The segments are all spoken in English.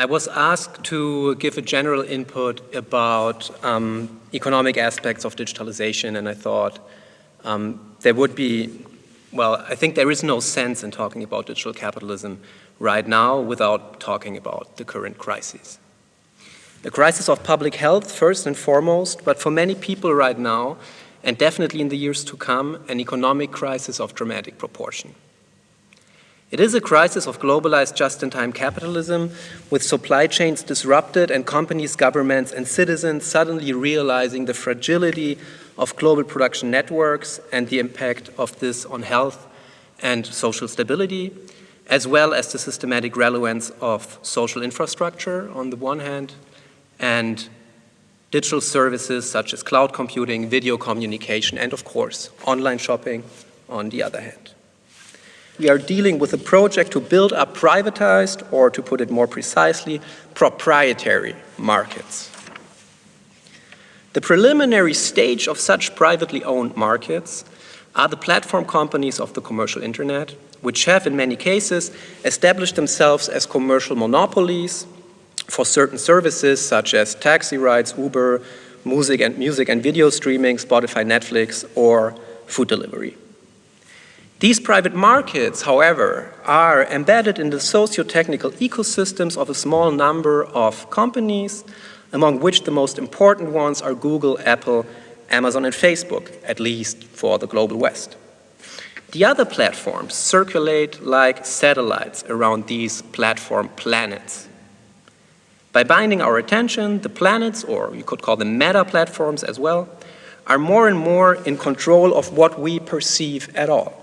I was asked to give a general input about um, economic aspects of digitalization and I thought um, there would be, well, I think there is no sense in talking about digital capitalism right now without talking about the current crises. The crisis of public health first and foremost, but for many people right now, and definitely in the years to come, an economic crisis of dramatic proportion. It is a crisis of globalized just-in-time capitalism with supply chains disrupted and companies, governments and citizens suddenly realizing the fragility of global production networks and the impact of this on health and social stability, as well as the systematic relevance of social infrastructure on the one hand and digital services such as cloud computing, video communication, and of course, online shopping on the other hand we are dealing with a project to build up privatized, or to put it more precisely, proprietary markets. The preliminary stage of such privately owned markets are the platform companies of the commercial internet, which have in many cases established themselves as commercial monopolies for certain services such as taxi rides, Uber, music and, music and video streaming, Spotify, Netflix, or food delivery. These private markets, however, are embedded in the socio-technical ecosystems of a small number of companies, among which the most important ones are Google, Apple, Amazon, and Facebook, at least for the global West. The other platforms circulate like satellites around these platform planets. By binding our attention, the planets, or you could call them meta platforms as well, are more and more in control of what we perceive at all.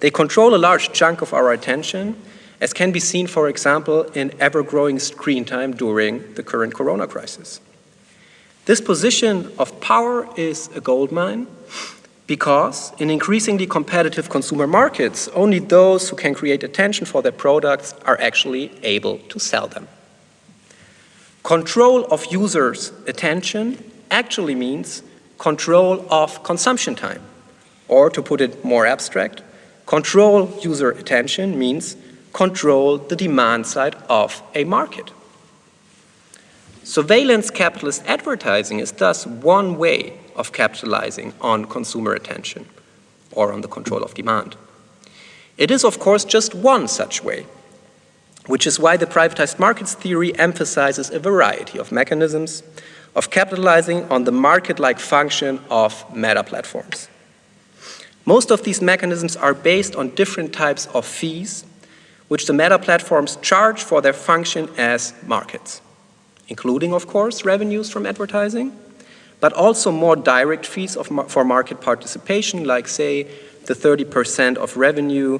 They control a large chunk of our attention, as can be seen, for example, in ever-growing screen time during the current corona crisis. This position of power is a goldmine because in increasingly competitive consumer markets, only those who can create attention for their products are actually able to sell them. Control of users' attention actually means control of consumption time, or to put it more abstract, Control user attention means control the demand side of a market. Surveillance capitalist advertising is thus one way of capitalizing on consumer attention or on the control of demand. It is, of course, just one such way, which is why the privatized markets theory emphasizes a variety of mechanisms of capitalizing on the market-like function of meta platforms. Most of these mechanisms are based on different types of fees, which the meta platforms charge for their function as markets, including, of course, revenues from advertising, but also more direct fees for market participation, like, say, the 30% of revenue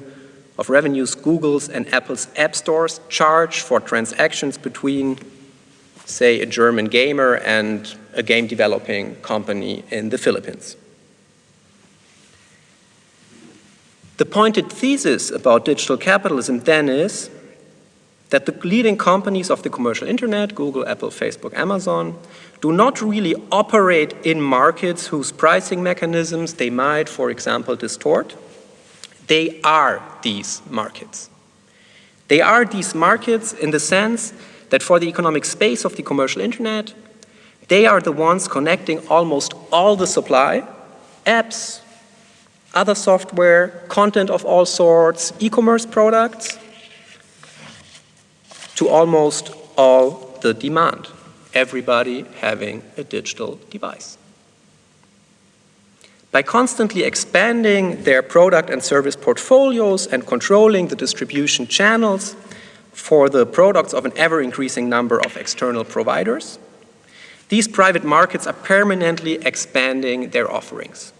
of revenues Google's and Apple's app stores charge for transactions between, say, a German gamer and a game developing company in the Philippines. The pointed thesis about digital capitalism then is that the leading companies of the commercial internet, Google, Apple, Facebook, Amazon, do not really operate in markets whose pricing mechanisms they might, for example, distort. They are these markets. They are these markets in the sense that for the economic space of the commercial internet, they are the ones connecting almost all the supply, apps, other software, content of all sorts, e-commerce products, to almost all the demand, everybody having a digital device. By constantly expanding their product and service portfolios and controlling the distribution channels for the products of an ever-increasing number of external providers, these private markets are permanently expanding their offerings.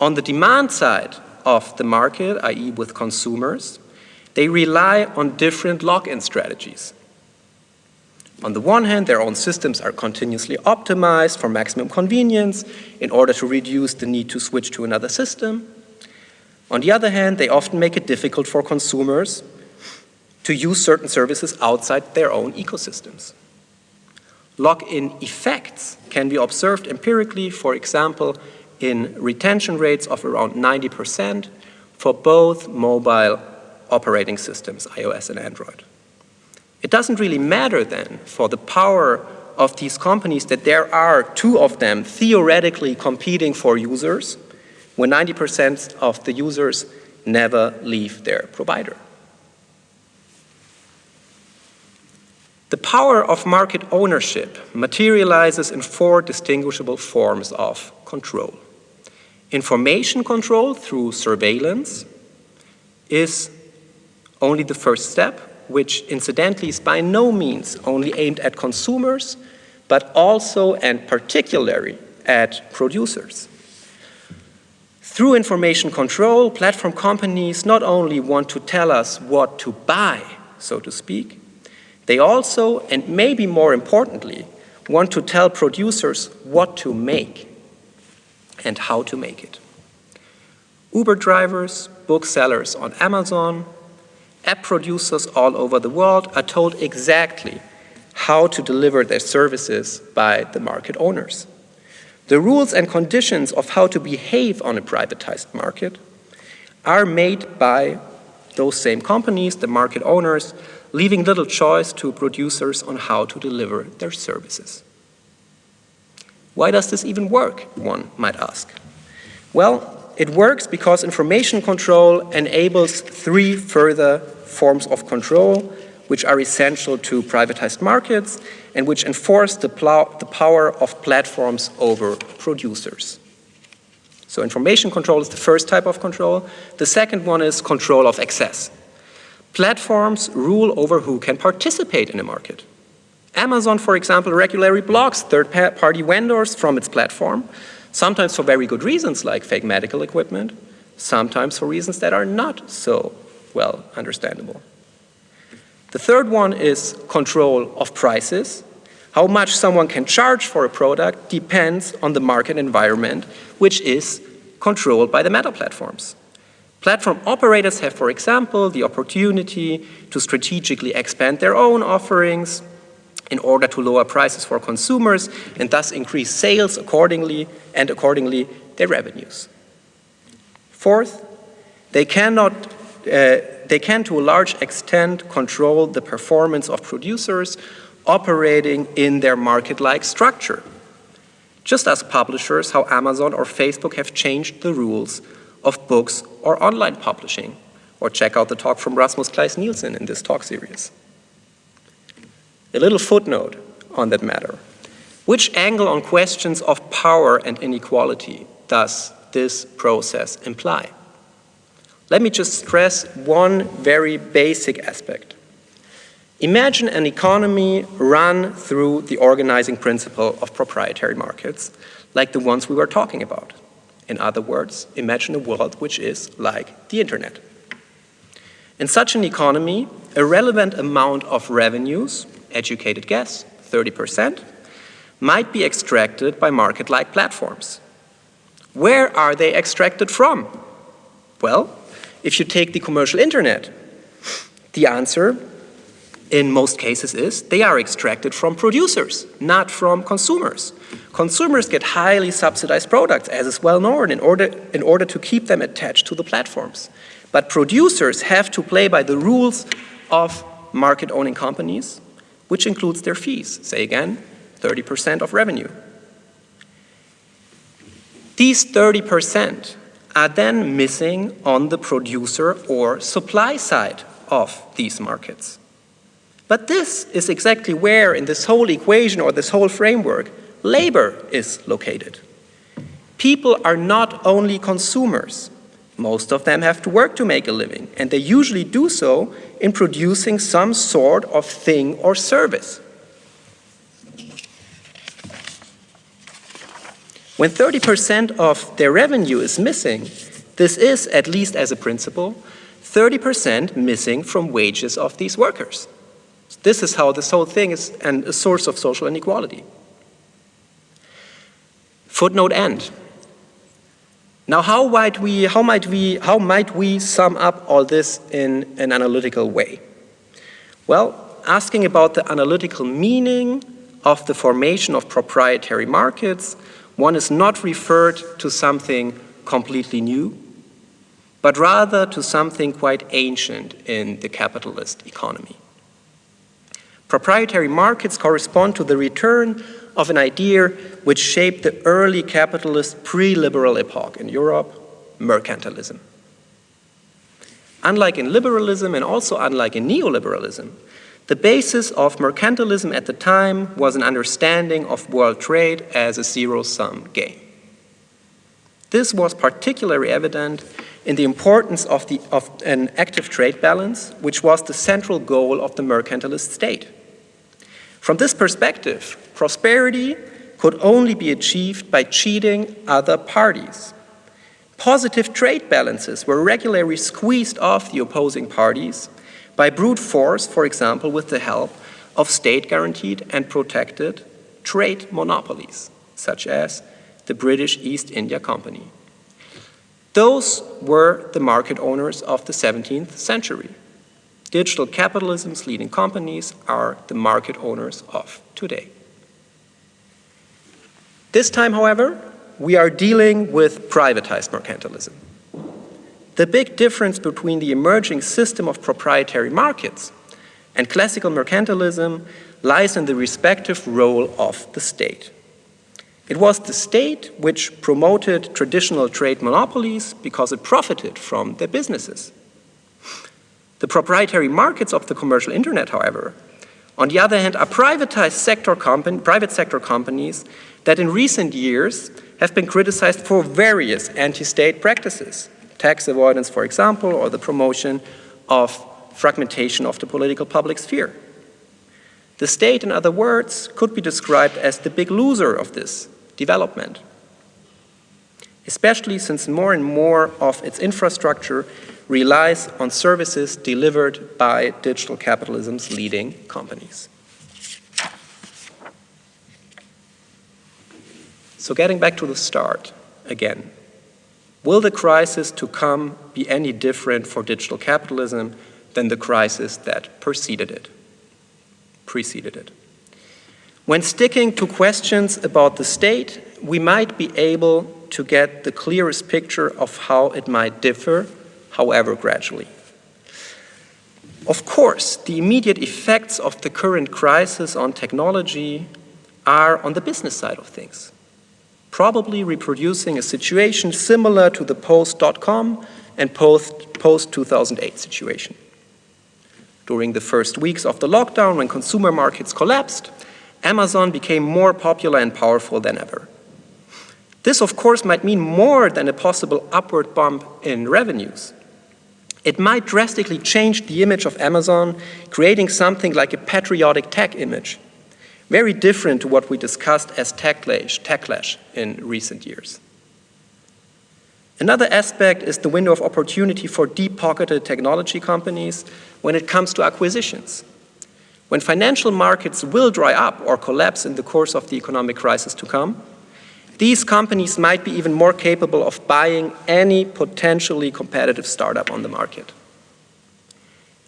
On the demand side of the market, i.e. with consumers, they rely on different lock-in strategies. On the one hand, their own systems are continuously optimized for maximum convenience in order to reduce the need to switch to another system. On the other hand, they often make it difficult for consumers to use certain services outside their own ecosystems. Lock-in effects can be observed empirically, for example, in retention rates of around 90% for both mobile operating systems, iOS and Android. It doesn't really matter then for the power of these companies that there are two of them theoretically competing for users when 90% of the users never leave their provider. The power of market ownership materializes in four distinguishable forms of control. Information control through surveillance is only the first step, which incidentally is by no means only aimed at consumers, but also and particularly at producers. Through information control, platform companies not only want to tell us what to buy, so to speak, they also, and maybe more importantly, want to tell producers what to make and how to make it. Uber drivers, booksellers on Amazon, app producers all over the world are told exactly how to deliver their services by the market owners. The rules and conditions of how to behave on a privatized market are made by those same companies, the market owners, leaving little choice to producers on how to deliver their services. Why does this even work, one might ask? Well, it works because information control enables three further forms of control which are essential to privatized markets and which enforce the, the power of platforms over producers. So information control is the first type of control. The second one is control of access. Platforms rule over who can participate in a market. Amazon, for example, regularly blocks third-party vendors from its platform, sometimes for very good reasons like fake medical equipment, sometimes for reasons that are not so well understandable. The third one is control of prices. How much someone can charge for a product depends on the market environment, which is controlled by the meta platforms. Platform operators have, for example, the opportunity to strategically expand their own offerings in order to lower prices for consumers and thus increase sales accordingly and accordingly their revenues. Fourth, they cannot uh, they can to a large extent control the performance of producers operating in their market-like structure. Just as publishers, how Amazon or Facebook have changed the rules of books or online publishing. Or check out the talk from Rasmus Kleis Nielsen in this talk series. A little footnote on that matter. Which angle on questions of power and inequality does this process imply? Let me just stress one very basic aspect. Imagine an economy run through the organizing principle of proprietary markets, like the ones we were talking about. In other words, imagine a world which is like the internet. In such an economy, a relevant amount of revenues, educated guess, 30%, might be extracted by market-like platforms. Where are they extracted from? Well, if you take the commercial internet, the answer in most cases is they are extracted from producers, not from consumers. Consumers get highly subsidized products, as is well known, in order, in order to keep them attached to the platforms. But producers have to play by the rules of market-owning companies, which includes their fees. Say again, 30% of revenue. These 30% are then missing on the producer or supply side of these markets. But this is exactly where in this whole equation or this whole framework, labor is located. People are not only consumers. Most of them have to work to make a living, and they usually do so in producing some sort of thing or service. When 30% of their revenue is missing, this is, at least as a principle, 30% missing from wages of these workers. This is how this whole thing is and a source of social inequality. Footnote end. Now how might we, how might we, how might we sum up all this in an analytical way? Well, asking about the analytical meaning of the formation of proprietary markets, one is not referred to something completely new, but rather to something quite ancient in the capitalist economy. Proprietary markets correspond to the return of an idea which shaped the early capitalist pre-liberal epoch in Europe, mercantilism. Unlike in liberalism and also unlike in neoliberalism, the basis of mercantilism at the time was an understanding of world trade as a zero-sum game. This was particularly evident in the importance of, the, of an active trade balance, which was the central goal of the mercantilist state. From this perspective, prosperity could only be achieved by cheating other parties. Positive trade balances were regularly squeezed off the opposing parties by brute force, for example, with the help of state-guaranteed and protected trade monopolies, such as the British East India Company. Those were the market owners of the 17th century. Digital capitalism's leading companies are the market owners of today. This time, however, we are dealing with privatized mercantilism. The big difference between the emerging system of proprietary markets and classical mercantilism lies in the respective role of the state. It was the state which promoted traditional trade monopolies because it profited from their businesses. The proprietary markets of the commercial internet, however, on the other hand, are privatized sector private sector companies that in recent years have been criticized for various anti-state practices, tax avoidance, for example, or the promotion of fragmentation of the political public sphere. The state, in other words, could be described as the big loser of this development, especially since more and more of its infrastructure relies on services delivered by digital capitalism's leading companies. So getting back to the start again, will the crisis to come be any different for digital capitalism than the crisis that preceded it? Preceded it. When sticking to questions about the state, we might be able to get the clearest picture of how it might differ however gradually. Of course, the immediate effects of the current crisis on technology are on the business side of things, probably reproducing a situation similar to the post-dot-com and post-2008 situation. During the first weeks of the lockdown, when consumer markets collapsed, Amazon became more popular and powerful than ever. This, of course, might mean more than a possible upward bump in revenues. It might drastically change the image of Amazon, creating something like a patriotic tech image, very different to what we discussed as techlash, techlash in recent years. Another aspect is the window of opportunity for deep-pocketed technology companies when it comes to acquisitions. When financial markets will dry up or collapse in the course of the economic crisis to come, these companies might be even more capable of buying any potentially competitive startup on the market.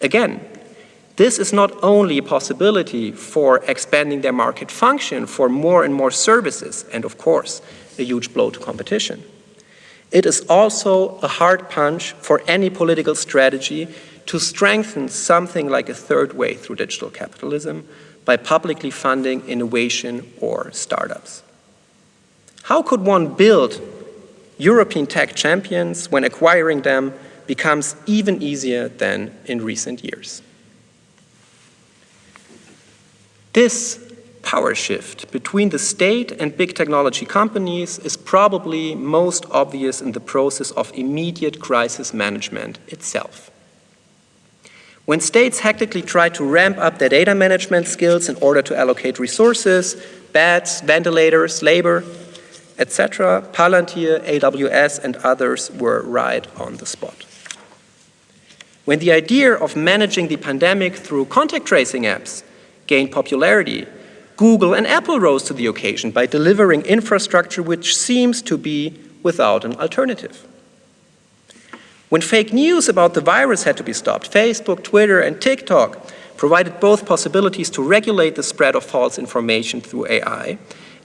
Again, this is not only a possibility for expanding their market function for more and more services, and of course, a huge blow to competition. It is also a hard punch for any political strategy to strengthen something like a third way through digital capitalism by publicly funding innovation or startups. How could one build European tech champions when acquiring them becomes even easier than in recent years? This power shift between the state and big technology companies is probably most obvious in the process of immediate crisis management itself. When states hectically try to ramp up their data management skills in order to allocate resources, beds, ventilators, labor, etc., Palantir, AWS, and others were right on the spot. When the idea of managing the pandemic through contact tracing apps gained popularity, Google and Apple rose to the occasion by delivering infrastructure which seems to be without an alternative. When fake news about the virus had to be stopped, Facebook, Twitter, and TikTok provided both possibilities to regulate the spread of false information through AI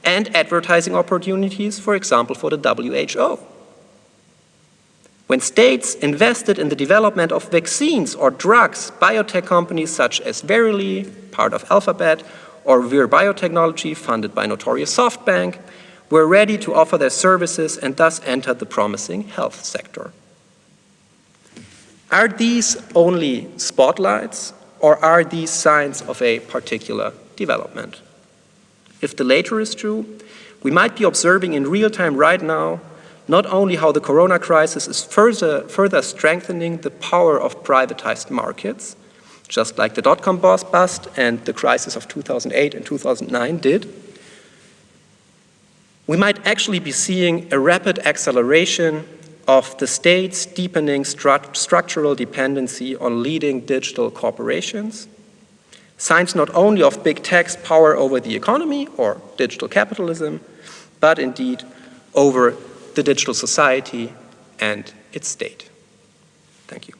and advertising opportunities, for example, for the WHO. When states invested in the development of vaccines or drugs, biotech companies such as Verily, part of Alphabet, or Vir Biotechnology, funded by notorious SoftBank, were ready to offer their services and thus entered the promising health sector. Are these only spotlights or are these signs of a particular development? If the later is true, we might be observing in real time right now not only how the corona crisis is further, further strengthening the power of privatized markets, just like the dot-com bust and the crisis of 2008 and 2009 did, we might actually be seeing a rapid acceleration of the state's deepening stru structural dependency on leading digital corporations, signs not only of big tech's power over the economy or digital capitalism, but indeed over the digital society and its state. Thank you.